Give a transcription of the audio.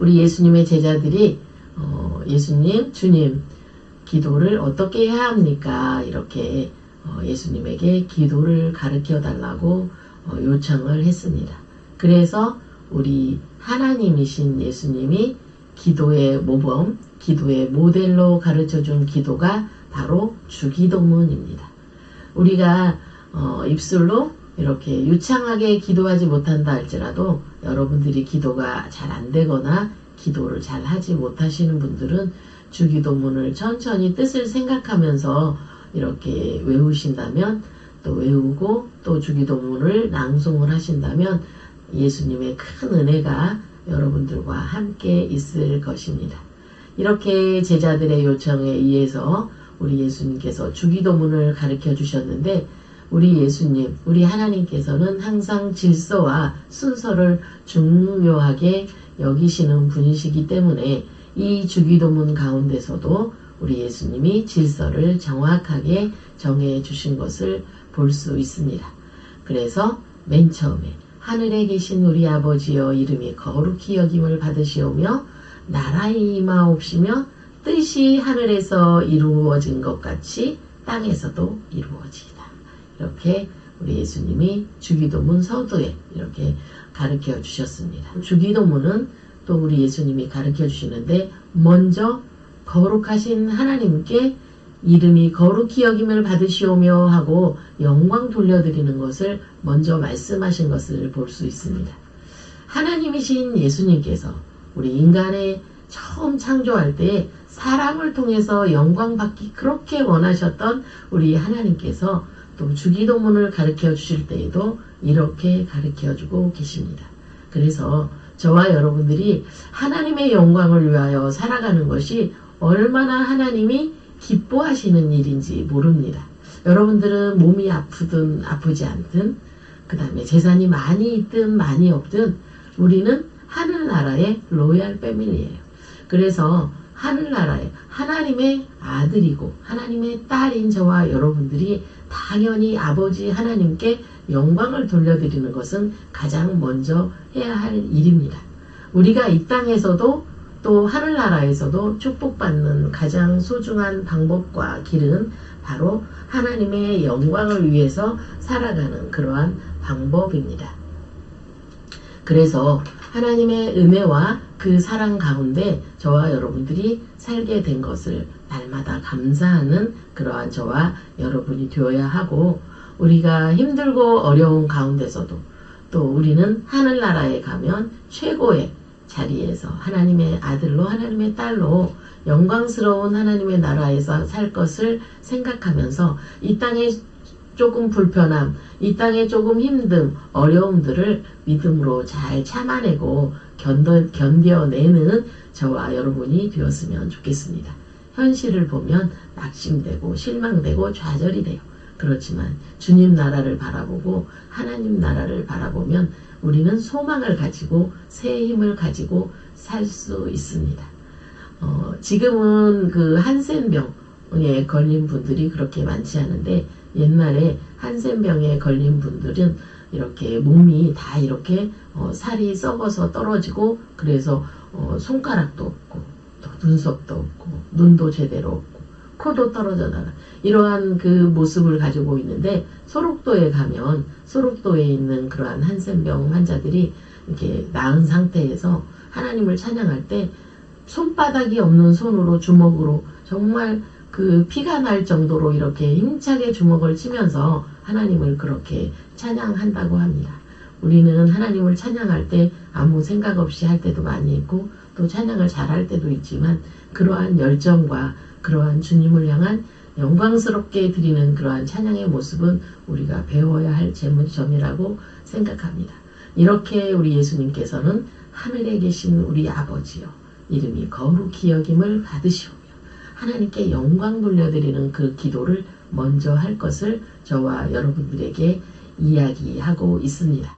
우리 예수님의 제자들이 어, 예수님, 주님 기도를 어떻게 해야 합니까? 이렇게 어, 예수님에게 기도를 가르쳐 달라고 어, 요청을 했습니다. 그래서 우리 하나님이신 예수님이 기도의 모범, 기도의 모델로 가르쳐 준 기도가 바로 주기도문입니다. 우리가 어, 입술로 이렇게 유창하게 기도하지 못한다 할지라도 여러분들이 기도가 잘 안 되거나 기도를 잘 하지 못하시는 분들은 주기도문을 천천히 뜻을 생각하면서 이렇게 외우신다면 또 외우고 또 주기도문을 낭송을 하신다면 예수님의 큰 은혜가 여러분들과 함께 있을 것입니다. 이렇게 제자들의 요청에 의해서 우리 예수님께서 주기도문을 가르쳐 주셨는데 우리 예수님, 우리 하나님께서는 항상 질서와 순서를 중요하게 여기시는 분이시기 때문에 이 주기도문 가운데서도 우리 예수님이 질서를 정확하게 정해 주신 것을 볼 수 있습니다. 그래서 맨 처음에 하늘에 계신 우리 아버지여 이름이 거룩히 여김을 받으시오며 나라의 임하옵시며 뜻이 하늘에서 이루어진 것 같이 땅에서도 이루어지이다. 이렇게 우리 예수님이 주기도문 서두에 이렇게 가르쳐 주셨습니다. 주기도문은 또 우리 예수님이 가르쳐 주시는데 먼저 거룩하신 하나님께 이름이 거룩히 여김을 받으시오며 하고 영광 돌려드리는 것을 먼저 말씀하신 것을 볼 수 있습니다. 하나님이신 예수님께서 우리 인간의 처음 창조할 때 사람을 통해서 영광 받기 그렇게 원하셨던 우리 하나님께서 또 주기도문을 가르쳐 주실 때에도 이렇게 가르쳐 주고 계십니다. 그래서 저와 여러분들이 하나님의 영광을 위하여 살아가는 것이 얼마나 하나님이 기뻐하시는 일인지 모릅니다. 여러분들은 몸이 아프든 아프지 않든 그 다음에 재산이 많이 있든 많이 없든 우리는 하늘나라의 로얄 패밀리예요. 그래서 하늘나라의 하나님의 아들이고 하나님의 딸인 저와 여러분들이 당연히 아버지 하나님께 영광을 돌려드리는 것은 가장 먼저 해야 할 일입니다. 우리가 이 땅에서도 또 하늘나라에서도 축복받는 가장 소중한 방법과 길은 바로 하나님의 영광을 위해서 살아가는 그러한 방법입니다. 그래서 하나님의 은혜와 그 사랑 가운데 저와 여러분들이 살게 된 것을 날마다 감사하는 그러한 저와 여러분이 되어야 하고 우리가 힘들고 어려운 가운데서도 또 우리는 하늘나라에 가면 최고의 자리에서 하나님의 아들로 하나님의 딸로 영광스러운 하나님의 나라에서 살 것을 생각하면서 이 땅에 조금 불편함, 이 땅에 조금 힘듦, 어려움들을 믿음으로 잘 참아내고 견뎌, 견뎌내는 저와 여러분이 되었으면 좋겠습니다. 현실을 보면 낙심되고 실망되고 좌절이 돼요. 그렇지만 주님 나라를 바라보고 하나님 나라를 바라보면 우리는 소망을 가지고 새 힘을 가지고 살 수 있습니다. 어, 지금은 그 한센병에 걸린 분들이 그렇게 많지 않은데 옛날에 한센병에 걸린 분들은 이렇게 몸이 다 이렇게 어, 살이 썩어서 떨어지고 그래서 어, 손가락도 없고 또 눈썹도 없고 눈도 제대로 없고 코도 떨어져 나가. 이러한 그 모습을 가지고 있는데 소록도에 가면 소록도에 있는 그러한 한센병 환자들이 이렇게 나은 상태에서 하나님을 찬양할 때 손바닥이 없는 손으로 주먹으로 정말 그 피가 날 정도로 이렇게 힘차게 주먹을 치면서 하나님을 그렇게 찬양한다고 합니다. 우리는 하나님을 찬양할 때 아무 생각 없이 할 때도 많이 있고 또 찬양을 잘할 때도 있지만 그러한 열정과 그러한 주님을 향한 영광스럽게 드리는 그러한 찬양의 모습은 우리가 배워야 할 점이라고 생각합니다. 이렇게 우리 예수님께서는 하늘에 계신 우리 아버지요 이름이 거룩히 여김을 받으시오며 하나님께 영광 돌려드리는 그 기도를 먼저 할 것을 저와 여러분들에게 이야기하고 있습니다.